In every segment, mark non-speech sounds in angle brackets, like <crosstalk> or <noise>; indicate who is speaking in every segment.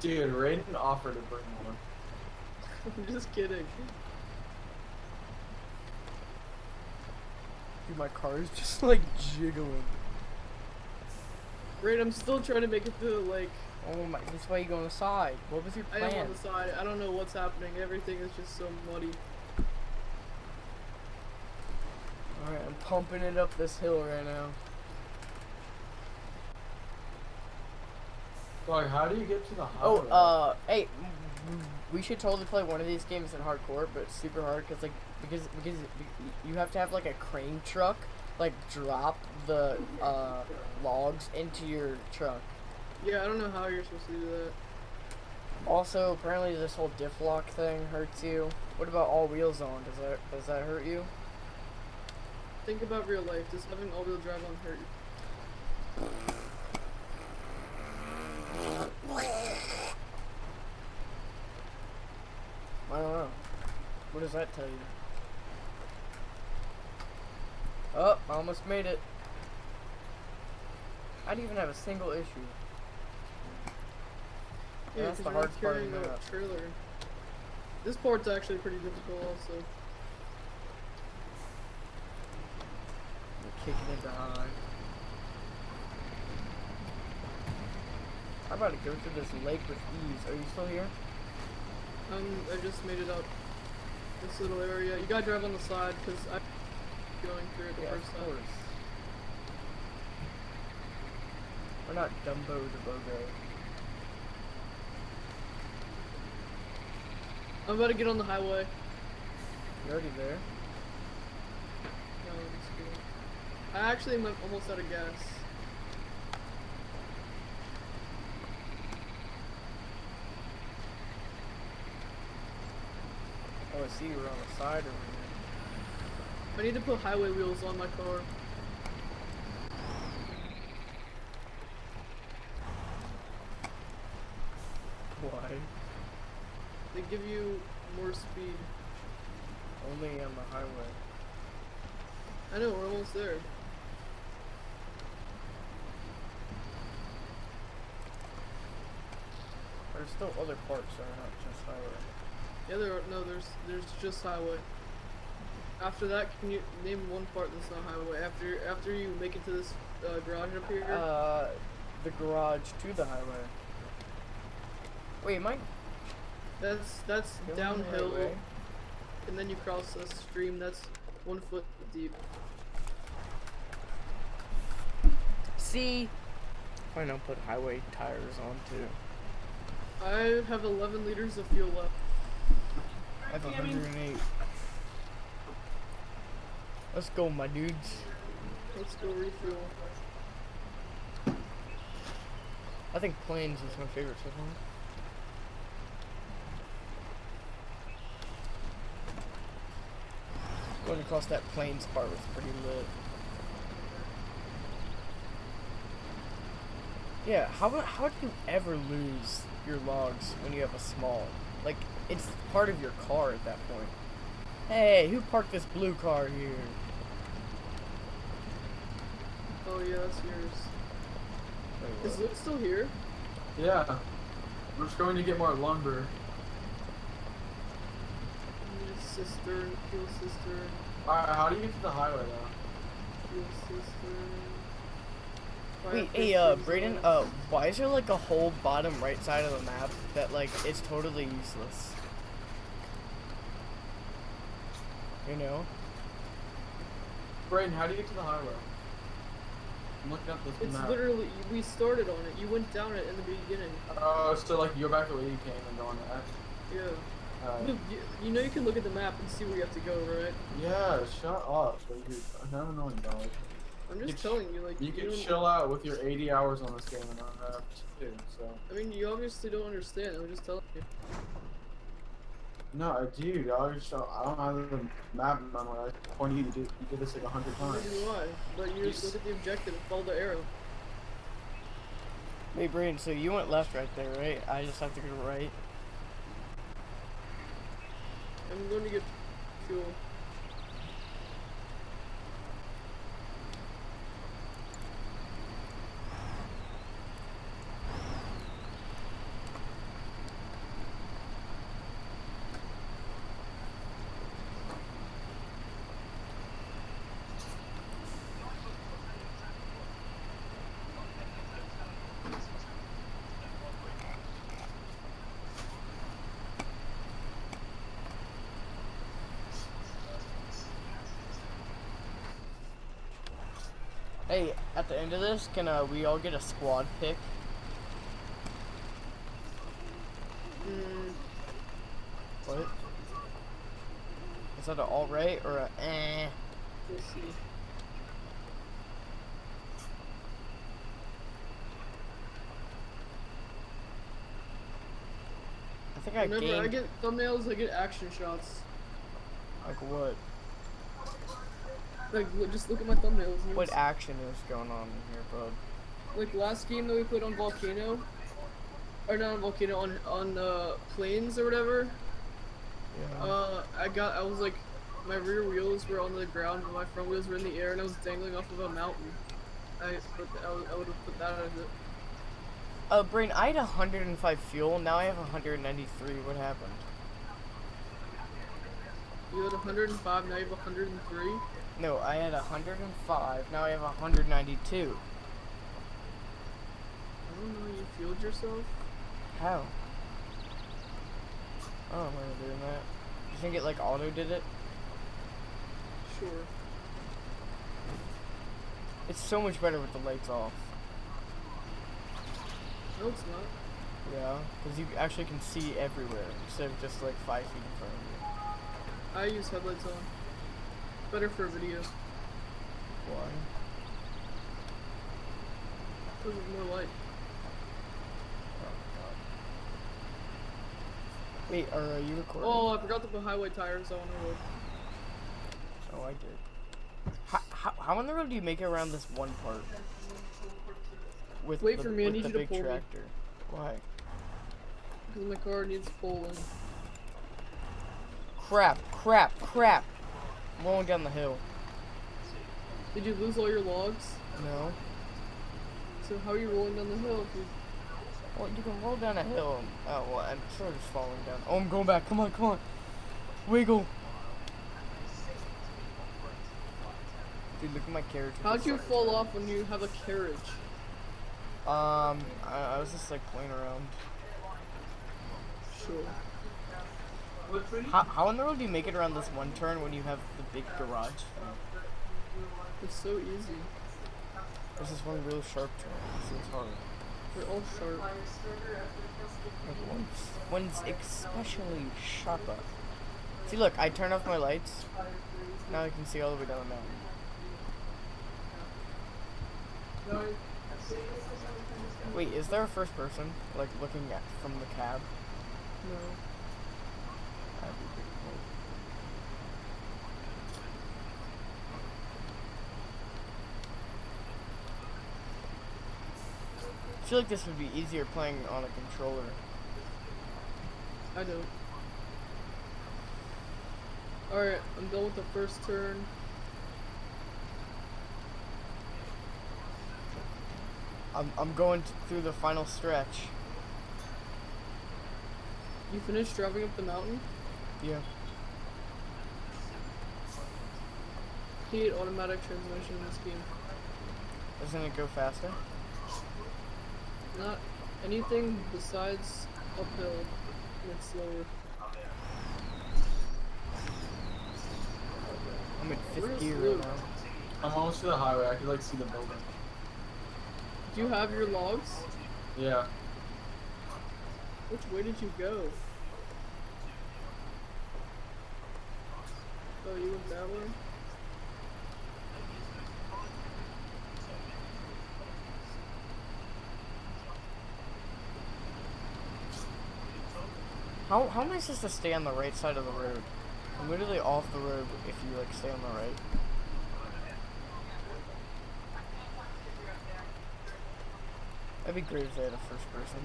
Speaker 1: Dude, Raiden offered to bring one.
Speaker 2: I'm <laughs> just kidding.
Speaker 3: Dude, my car is just like jiggling.
Speaker 2: Right, I'm still trying to make it through the lake.
Speaker 3: Oh my, that's why you go on the side. What was your plan?
Speaker 2: I am on the side. I don't know what's happening. Everything is just so muddy.
Speaker 3: Alright, I'm pumping it up this hill right now.
Speaker 1: Like, how do you get to the
Speaker 3: Oh,
Speaker 1: highway?
Speaker 3: uh, hey, we should totally play one of these games in hardcore, but super hard because like because because you have to have like a crane truck like drop the uh logs into your truck.
Speaker 2: Yeah, I don't know how you're supposed to do that.
Speaker 3: Also, apparently this whole diff lock thing hurts you. What about all wheels on? Does that does that hurt you?
Speaker 2: Think about real life. Does having all-wheel drive on hurt you?
Speaker 3: I don't know. What does that tell you? Oh, I almost made it. I didn't even have a single issue.
Speaker 2: Yeah,
Speaker 3: That's the hard part of the
Speaker 2: trailer. This part's actually pretty difficult also.
Speaker 3: We're kicking it behind. I'm about to go through this lake with ease. Are you still here?
Speaker 2: Um, I just made it up. This little area. You gotta drive on the side, because I'm going through it the
Speaker 3: Yeah,
Speaker 2: first
Speaker 3: of
Speaker 2: time.
Speaker 3: course. We're not Dumbo the Bogo.
Speaker 2: I'm about to get on the highway.
Speaker 3: You're already there.
Speaker 2: No, I'm just kidding. I actually am almost out of gas.
Speaker 3: I see you were on the side over here.
Speaker 2: I need to put highway wheels on my car.
Speaker 3: Why?
Speaker 2: They give you more speed.
Speaker 3: Only on the highway.
Speaker 2: I know, we're almost there.
Speaker 3: There's still other parts that are not just highway.
Speaker 2: Yeah, there are, no, there's there's just highway. After that, can you name one part that's not highway? After after you make it to this uh, garage up here,
Speaker 3: Uh, the garage to the highway. Wait, am I
Speaker 2: that's that's
Speaker 3: going the right
Speaker 2: downhill,
Speaker 3: way?
Speaker 2: and then you cross a stream that's one foot deep.
Speaker 3: See? Why not put highway tires on too?
Speaker 2: I have 11 liters of fuel left.
Speaker 3: I have 108. Let's go, my dudes.
Speaker 2: Let's go refuel.
Speaker 3: I think plains is my favorite so far. Going across that plains part was pretty lit. Yeah, how how do you ever lose your logs when you have a small? Like it's part of your car at that point. Hey, who parked this blue car here?
Speaker 2: Oh yeah, that's yours.
Speaker 3: Wait,
Speaker 2: Is
Speaker 3: what?
Speaker 2: Luke still here?
Speaker 1: Yeah. We're just going to get more lumber.
Speaker 2: I need a cistern, fuel cistern,
Speaker 1: Alright, how do you get to the highway though?
Speaker 2: fuel cistern.
Speaker 3: Wait, hey, uh,
Speaker 2: pistons,
Speaker 3: Brayden, uh, why is there like a whole bottom right side of the map that like it's totally useless? You know?
Speaker 1: Brayden, how do you get to the highway? I'm looking at this
Speaker 2: It's
Speaker 1: map.
Speaker 2: literally we started on it. You went down it in the beginning.
Speaker 1: Oh, so like you go back the way you came and go on that.
Speaker 2: Yeah.
Speaker 1: Alright.
Speaker 2: Luke, you, you know you can look at the map and see where you have to go, right?
Speaker 1: Yeah, shut up. Like, you're an annoying dog.
Speaker 2: I'm just
Speaker 1: can-
Speaker 2: telling you, like
Speaker 1: You can
Speaker 2: don't-
Speaker 1: chill out with your 80 hours on this game and I have too, so.
Speaker 2: I mean, you obviously don't understand. I'm just telling you.
Speaker 1: No, I do, dog. Just, I don't have the map in my mind. I pointed you to do, you did this like a hundred
Speaker 2: Neither
Speaker 1: times.
Speaker 2: do I. But you just
Speaker 1: Yes.
Speaker 2: look at the objective and follow the arrow.
Speaker 3: Hey, Brayden, so you went left right there, right? I just have to go right.
Speaker 2: I'm going to get fuel.
Speaker 3: Hey, at the end of this, can uh, we all get a squad pick?
Speaker 2: Mm,
Speaker 3: What? Is that an all right or a eh?
Speaker 2: we'll see.
Speaker 3: I think I
Speaker 2: Whenever
Speaker 3: gained
Speaker 2: I get thumbnails, I get action shots.
Speaker 3: like what?
Speaker 2: Like, just look at my thumbnails.
Speaker 3: What action is going on in here, bud?
Speaker 2: like last game that we played on Volcano, or not on Volcano, on on uh, plains or whatever.
Speaker 3: Yeah.
Speaker 2: Uh, I got, I was like, my rear wheels were on the ground, but my front wheels were in the air, and I was dangling off of a mountain. I put, I, would- I would have put that as it.
Speaker 3: Uh, Brain, I had 105 fuel. Now I have 193. What happened?
Speaker 2: You had 105, now you have 103.
Speaker 3: No, I had 105. Now I have 192.
Speaker 2: I don't know, you fueled yourself?
Speaker 3: How? I don't remember doing that. You think it like auto did it?
Speaker 2: Sure.
Speaker 3: It's so much better with the lights off.
Speaker 2: No, it's not.
Speaker 3: Yeah, because you actually can see everywhere instead of just like five feet in front of you.
Speaker 2: I use headlights on. Better for video.
Speaker 3: Why?
Speaker 2: Because of more light.
Speaker 3: Wait, are uh, you recording?
Speaker 2: Oh, I forgot to put highway tires on the road.
Speaker 3: Oh, I did. How, how, how on the road do you make it around this one part? With
Speaker 2: Wait
Speaker 3: the,
Speaker 2: for me, I need you to pull me.
Speaker 3: tractor. Why?
Speaker 2: Because my car needs pulling.
Speaker 3: Crap, crap, crap. I'm rolling down the hill.
Speaker 2: Did you lose all your logs?
Speaker 3: No.
Speaker 2: So how are you rolling down the hill you
Speaker 3: Well, you can roll down a hill. Oh, well, I'm sort of just falling down. Oh, I'm going back. Come on, come on. Wiggle. Dude, look at my carriage.
Speaker 2: How'd you fall off when you have a carriage?
Speaker 3: Um, I, I was just like playing around.
Speaker 2: Sure.
Speaker 3: How, how in the world do you make it around this one turn when you have the big garage?
Speaker 2: It's so easy.
Speaker 3: There's this one real sharp turn. So it's hard.
Speaker 2: They're all sharp.
Speaker 3: One's, one's especially sharper. See, look, I turn off my lights. Now I can see all the way down the mountain. Wait, is there a first person, like looking at from the cab?
Speaker 2: No.
Speaker 3: That'd be pretty cool. I feel like this would be easier playing on a controller.
Speaker 2: I don't. Alright, I'm done with the first turn.
Speaker 3: I'm, I'm going through the final stretch.
Speaker 2: You finished driving up the mountain?
Speaker 3: Yeah.
Speaker 2: Hate automatic transmission in this game.
Speaker 3: Doesn't it go faster?
Speaker 2: Not anything besides uphill. It's slower.
Speaker 3: I'm in fifth gear right now.
Speaker 1: I'm almost to the highway. I could like see the building.
Speaker 2: Do you have your logs?
Speaker 1: Yeah.
Speaker 2: Which way did you go? Oh, you went that way?
Speaker 3: How, how am I supposed to stay on the right side of the road? I'm literally off the road if you like stay on the right. That'd be great if they had a first person.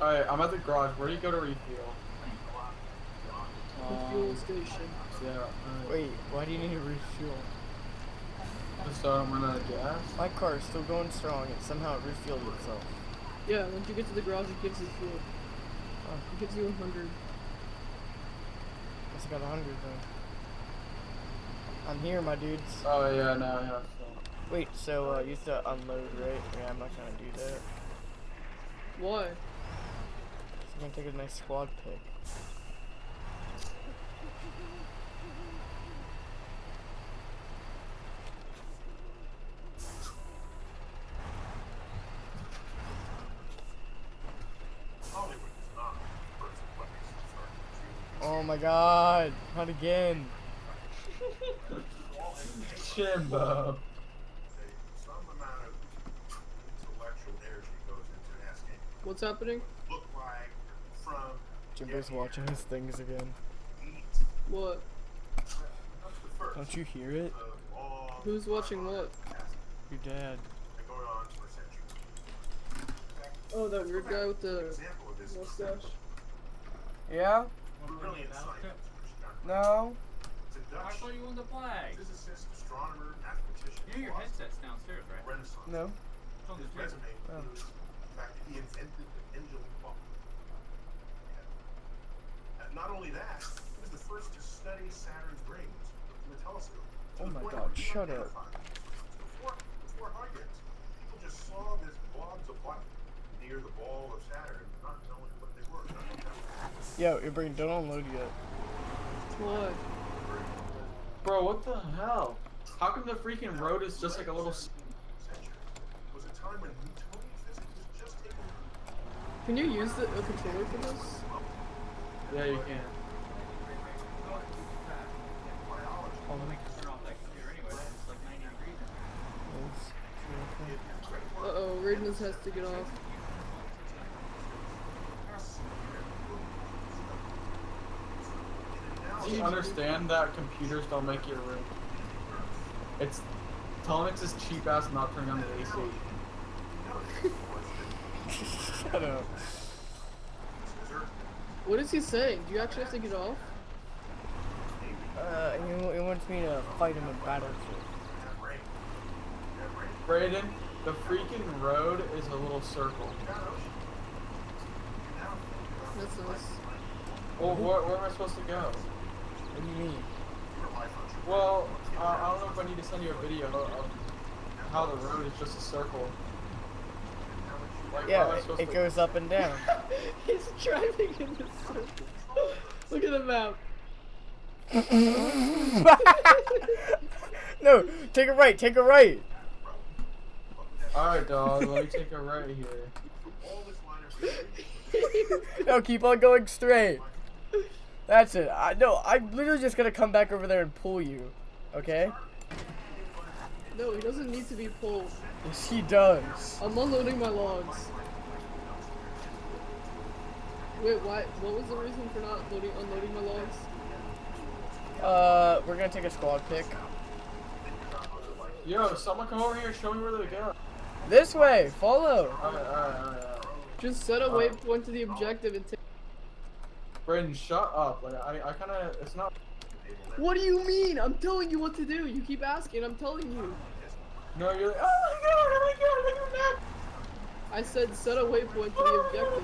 Speaker 1: Alright, I'm at the garage. Where do you go to refuel?
Speaker 2: The fuel station.
Speaker 1: Yeah. alright.
Speaker 3: Wait, why do you need to refuel?
Speaker 1: Just so I don't run out of gas.
Speaker 3: My car is still going strong and somehow it refueled itself.
Speaker 2: Yeah, once you get to the garage, it gives you fuel.
Speaker 3: Oh,
Speaker 2: It gives you 100.
Speaker 3: guess I got a hundred though. I'm here, my dudes.
Speaker 1: Oh yeah, no, yeah. So.
Speaker 3: Wait, so uh, you have to unload, right? Yeah, I'm not gonna do that.
Speaker 2: Why?
Speaker 3: I'm gonna take a nice squad pick.
Speaker 4: Hollywood is not the first place to start shooting.
Speaker 3: Oh my god, not again.
Speaker 1: Shimbo.
Speaker 4: Some amount of intellectual energy goes into asking,
Speaker 2: What's happening?
Speaker 4: look
Speaker 3: Jimbo's watching his things again.
Speaker 2: What?
Speaker 3: Don't you hear it?
Speaker 2: Who's watching what?
Speaker 3: Your dad.
Speaker 4: been going on for centuries. In
Speaker 2: Oh, that weird guy with the
Speaker 4: example of this is
Speaker 2: mustache.
Speaker 3: Yeah?
Speaker 4: Brilliant scientist, which is not
Speaker 3: No?
Speaker 4: It's a
Speaker 5: I thought you wanted the flag.
Speaker 4: physicist, astronomer, mathematician,
Speaker 5: Yeah, your headset's downstairs, right?
Speaker 4: Renaissance.
Speaker 3: No?
Speaker 5: It's on the chair.
Speaker 4: resume
Speaker 3: Oh.
Speaker 4: includes the fact that he invented the pendulum clock. Yeah. And not only that, he was the first to study Saturn's rings from a telescope.
Speaker 3: Oh my God, shut up.
Speaker 4: Before, before Huygens, people just saw this blobs of light near the ball of Saturn, not knowing what they were. Not knowing
Speaker 3: Yo, your brain don't unload yet.
Speaker 2: What?
Speaker 1: Bro, what the hell? How come the freaking road is just like a little? s-
Speaker 4: century was a time when Newtonian physics was just taking
Speaker 2: Can you use the a controller for this?
Speaker 1: Yeah, you can.
Speaker 4: biology.
Speaker 5: Oh, has to get turn off that computer anyway. It's like 90 degrees. in
Speaker 2: Uh oh, Raiden has to get off.
Speaker 1: Do you understand that computers don't make your room? It's Telnix's cheap ass not turning on the AC. <laughs>
Speaker 3: Shut up.
Speaker 2: What is he saying? Do you actually have to get off?
Speaker 3: Uh, he, he wants me to fight him in Battlefield.
Speaker 1: Brayden, the freaking road is a little circle.
Speaker 2: That's nice.
Speaker 1: Well, where, where am I supposed to go?
Speaker 3: What do you mean?
Speaker 1: Well, uh, I don't know if I need to send you a video of how the road is just a circle. Like,
Speaker 3: Yeah, it, it goes up and down. <laughs>
Speaker 2: He's driving in the circle. Look at the map. <laughs>
Speaker 3: no, take a right, take a right.
Speaker 1: Alright, dog, let me take a right here. <laughs>
Speaker 3: No, keep on going straight. That's it. I no, I'm literally just gonna come back over there and pull you. Okay?
Speaker 2: No, he doesn't need to be pulled.
Speaker 3: Yes, he does.
Speaker 2: I'm unloading my logs. Wait, why? What was the reason for not loading, unloading my logs?
Speaker 3: Uh, we're gonna take a squad pick.
Speaker 1: Yo, someone come over here and show me where to go.
Speaker 3: This way, follow.
Speaker 1: Alright, alright, alright, alright.
Speaker 2: Just set a waypoint to the objective and take.
Speaker 1: Brayden, shut up. Like, I, I kinda, it's not.
Speaker 2: What do you mean? I'm telling you what to do. You keep asking. I'm telling you.
Speaker 1: No, you're like, oh my god, oh my god, look at that.
Speaker 2: I said set a waypoint to the oh, objective.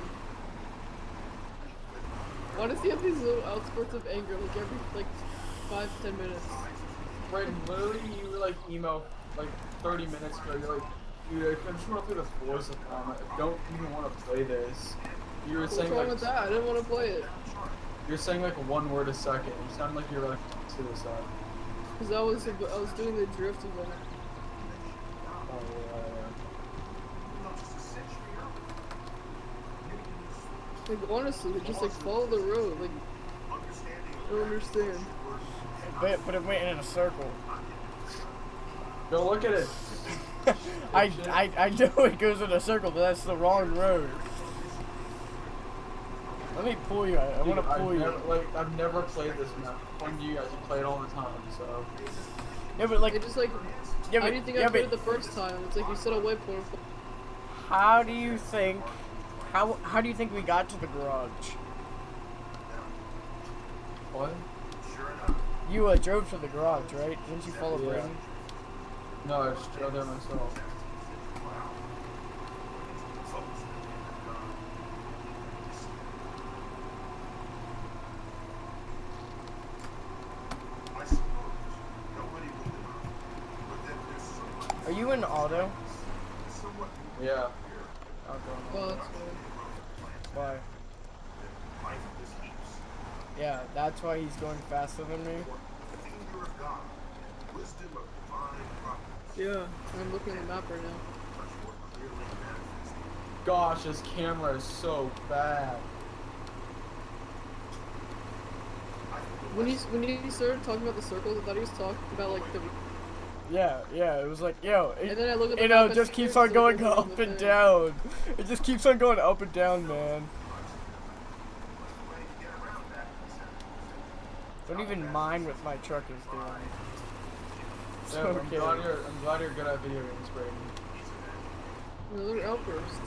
Speaker 2: Why does he have these little outspurts of anger like every like five ten minutes?
Speaker 1: Brayden, literally, you were like emo like 30 minutes ago. You're like, dude, I just want to play the Forza Climate. I don't even want to play this. You were
Speaker 2: What's
Speaker 1: saying
Speaker 2: wrong
Speaker 1: like,
Speaker 2: with that? I didn't want to play it
Speaker 1: you're saying like one word a second. You sound like you're like suicide.
Speaker 2: because I was I was doing the drift event.
Speaker 1: Oh, yeah,
Speaker 2: Like honestly, just like follow the road. Like I don't understand.
Speaker 3: But, but it went in a circle.
Speaker 1: yeah. Go look at it. <laughs>
Speaker 3: I, I, I know it goes in a circle, but that's the wrong road. Let me pull you. I, I want to
Speaker 1: Dude, I've
Speaker 3: pull you.
Speaker 1: never, like, I've never played this map. When you guys you play it all the time, so.
Speaker 3: Yeah, but like,
Speaker 2: It just like
Speaker 3: yeah,
Speaker 2: how
Speaker 3: but,
Speaker 2: do you think
Speaker 3: yeah,
Speaker 2: I played it the first time? It's like you set a waypoint.
Speaker 3: how do you think? How how do you think we got to the garage?
Speaker 1: What? Sure enough.
Speaker 3: You uh, drove to the garage, right? Didn't you follow
Speaker 1: Yeah.
Speaker 3: Brayden?
Speaker 1: No, I just drove there myself.
Speaker 4: I suppose nobody will deny, but that there's so much
Speaker 3: Are you in auto?
Speaker 1: Yeah.
Speaker 3: I'll go
Speaker 2: Well,
Speaker 3: auto.
Speaker 2: that's fine.
Speaker 3: Why?
Speaker 4: life is heaps.
Speaker 3: Yeah, that's why he's going faster than me.
Speaker 4: The finger of God, wisdom of divine providence,
Speaker 2: Yeah, I'm looking at the map right now.
Speaker 4: much more clearly manifested.
Speaker 1: Gosh, this camera is so bad.
Speaker 4: I think the
Speaker 2: When he when he started talking about the circles, I thought he was talking about like the.
Speaker 3: Yeah, yeah, it was like, yo,
Speaker 2: And then I look at the
Speaker 3: you know, it just keeps on going up and down. It just keeps on going up and down, man.
Speaker 4: way to get around that is
Speaker 3: Don't even mind what my truck is doing. It's
Speaker 1: Yeah, I'm glad you're I'm glad you're good at video games, Brayden.
Speaker 2: Another outburst.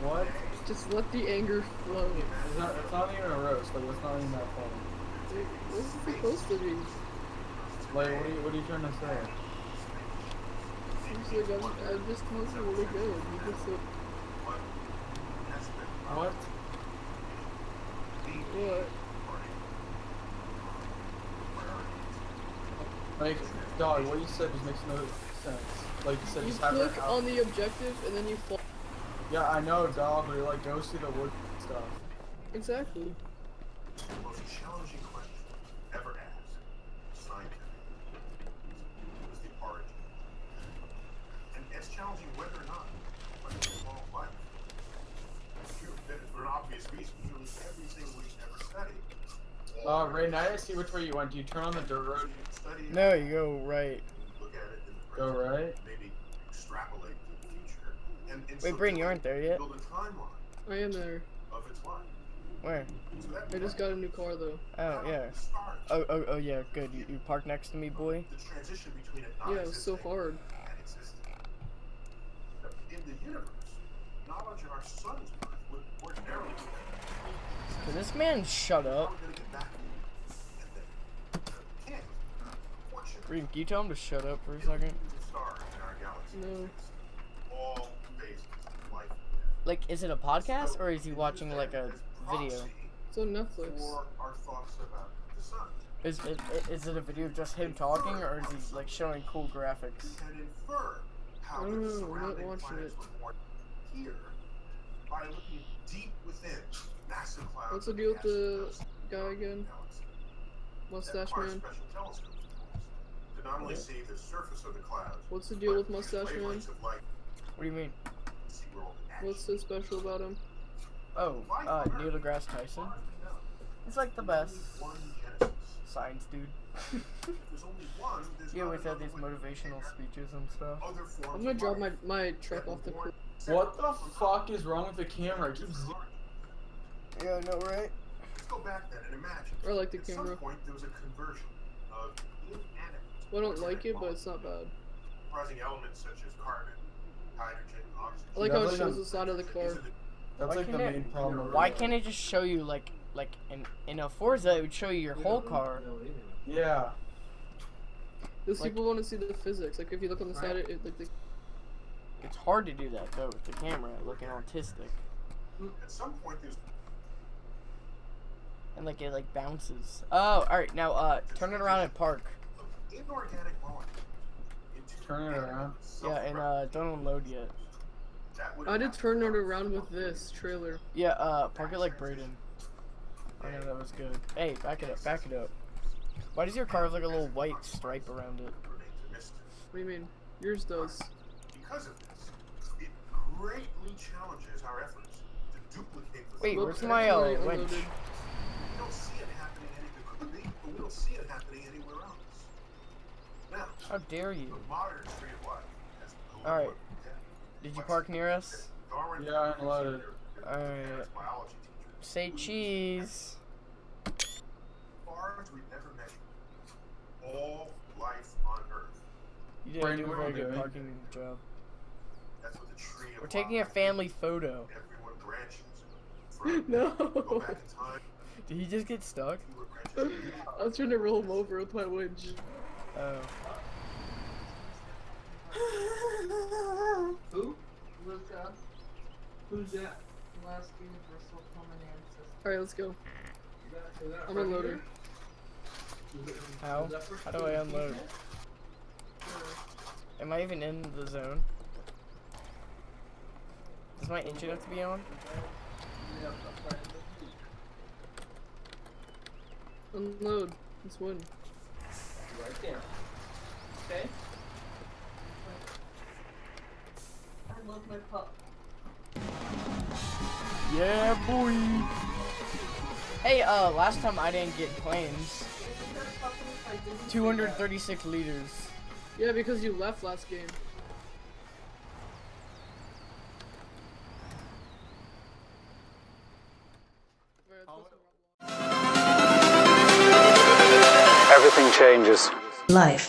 Speaker 1: What?
Speaker 2: Just let the anger flow.
Speaker 1: It's not, it's not even a roast. Like it's not even that funny.
Speaker 2: Dude, This is supposed to be.
Speaker 1: Like what are you what are you trying to say?
Speaker 2: Seems like I'm, uh, I'm just talking really good. You just like,
Speaker 1: What?
Speaker 2: what?
Speaker 1: Like, dog, what you said just makes no sense. Like you said,
Speaker 2: You
Speaker 1: just have
Speaker 2: click on the objective and then you fall.
Speaker 1: Yeah, I know, dog, but it like goes through the wood stuff.
Speaker 2: Exactly.
Speaker 4: the most challenging question ever asked, scientific, was the origin. And it's challenging whether or not when we evolve life. True, that for an obvious reason, nearly everything we've ever studied.
Speaker 1: Uh, Ray, now I see which way you went. Do you turn on the dirt road?
Speaker 4: Study
Speaker 3: No, you go right.
Speaker 4: look at it in the
Speaker 1: Go
Speaker 4: present,
Speaker 1: right?
Speaker 4: maybe extrapolate to the future. And, and
Speaker 3: Wait,
Speaker 4: so
Speaker 3: Brayden, you aren't there yet.
Speaker 4: Build a timeline
Speaker 2: I am there.
Speaker 4: of its life.
Speaker 3: Where?
Speaker 4: So
Speaker 2: I just got a new car though.
Speaker 3: Oh, yeah. Oh, oh, oh, yeah, good. You, you parked next to me, boy.
Speaker 4: The transition between it
Speaker 2: Yeah, it was so hard.
Speaker 4: In the universe, knowledge of our sun's birth would ordinarily be
Speaker 3: Can this man shut up?
Speaker 4: we're gonna get back and then we can't.
Speaker 3: Reem, can you tell him to shut up for a second?
Speaker 4: stars in our galaxy
Speaker 2: No.
Speaker 4: exist. all phases of life.
Speaker 3: Like, is it a podcast or is he watching like a video?
Speaker 2: It's on Netflix.
Speaker 4: For our thoughts about the sun.
Speaker 3: Is it is it a video of just him talking or is he like showing cool graphics?
Speaker 4: can
Speaker 2: I don't know, we're not watching it.
Speaker 4: here by looking deep within massive clouds.
Speaker 2: What's the deal with the guy again?
Speaker 4: galaxy. That
Speaker 2: Mustache man.
Speaker 4: special telescopes to not only see the surface of the clouds,
Speaker 2: What's the deal with Mustache man?
Speaker 4: wavelengths of light
Speaker 3: What do you mean?
Speaker 4: to see where all the action
Speaker 2: What's so special about him?
Speaker 3: Oh, uh, Neil deGrasse Tyson. He's like the best science dude. <laughs>
Speaker 4: There's only one.
Speaker 3: He always had these motivational speeches and stuff.
Speaker 2: I'm gonna drop my my truck
Speaker 4: that
Speaker 2: off the cliff.
Speaker 1: What the fuck is wrong with the camera? It keeps z-
Speaker 3: Yeah, no, right?
Speaker 4: Let's go back then and imagine.
Speaker 2: I like the
Speaker 4: At
Speaker 2: camera.
Speaker 4: some point, there was a conversion of inanimate.
Speaker 2: Well, I don't like it, but it's not bad.
Speaker 4: Comprising elements such as carbon, hydrogen, oxygen.
Speaker 2: I like how it shows the side of the car.
Speaker 1: That's
Speaker 3: Why
Speaker 1: like the
Speaker 3: can't it-
Speaker 1: main problem.
Speaker 3: Why can't it just show you like like in in a Forza it would show you your whole car?
Speaker 1: Yeah.
Speaker 2: Those
Speaker 3: Like-
Speaker 2: people want to see the physics. Like if you look on the side, it, it like the,
Speaker 3: It's hard to do that though with the camera looking autistic
Speaker 4: At some point, there's
Speaker 3: and like it like bounces. Oh, all right. Now uh turn it around and park.
Speaker 4: inorganic molecule into
Speaker 1: Turn it around.
Speaker 3: Yeah, and uh don't unload yet.
Speaker 2: I did turn it around with this trailer.
Speaker 3: Yeah, uh park it like Brayden. I know that was good. Hey, back it up, back it up. Why does your car have like a little white stripe around it?
Speaker 4: remains a mystery.
Speaker 2: What do you mean? Yours does.
Speaker 4: Because of this, it greatly challenges our efforts to duplicate the
Speaker 3: Wait,
Speaker 4: phenomena.
Speaker 3: where's
Speaker 2: Whoops,
Speaker 3: my,
Speaker 2: I
Speaker 3: uh,
Speaker 2: accidentally
Speaker 3: winch?
Speaker 2: Unloaded.
Speaker 4: We don't see it happening any it but we don't see it happening anywhere else. Now,
Speaker 3: How dare you?
Speaker 4: the modern tree of life has
Speaker 3: Alright. Did you park near us?
Speaker 4: Darwin
Speaker 1: Yeah, I unloaded.
Speaker 3: Alright.
Speaker 4: as biology teacher.
Speaker 3: Say cheese.
Speaker 4: Far we've never measured, all life on Earth.
Speaker 3: You didn't
Speaker 1: Brandon,
Speaker 3: do a
Speaker 1: what are
Speaker 3: very good
Speaker 1: eh?
Speaker 3: parking job.
Speaker 4: That's what the tree of
Speaker 3: We're taking a family photo.
Speaker 4: Everyone branches <laughs> from
Speaker 2: No.
Speaker 4: Go back in time.
Speaker 3: Did he just get stuck?
Speaker 4: You were branches.
Speaker 2: I was trying to roll him over with my winch.
Speaker 3: Oh.
Speaker 6: Who? LUCA. Who's that? Last Universal Common Ancestor.
Speaker 2: All right, let's go.
Speaker 6: Is that, is that
Speaker 2: I'm
Speaker 6: right
Speaker 2: unloading.
Speaker 6: here? Is it-
Speaker 3: How?
Speaker 6: is that for
Speaker 3: How do I unload? Am I even in the zone? Does my engine have to be on?
Speaker 2: Unload. Let's win.
Speaker 1: Right there. Okay.
Speaker 6: I love my pup.
Speaker 3: Yeah, boy. Hey, uh, last time I didn't get plains.
Speaker 6: Isn't there something if I didn't do
Speaker 3: 236 liters.
Speaker 2: Yeah, because you left last game.
Speaker 7: changes.
Speaker 8: Life.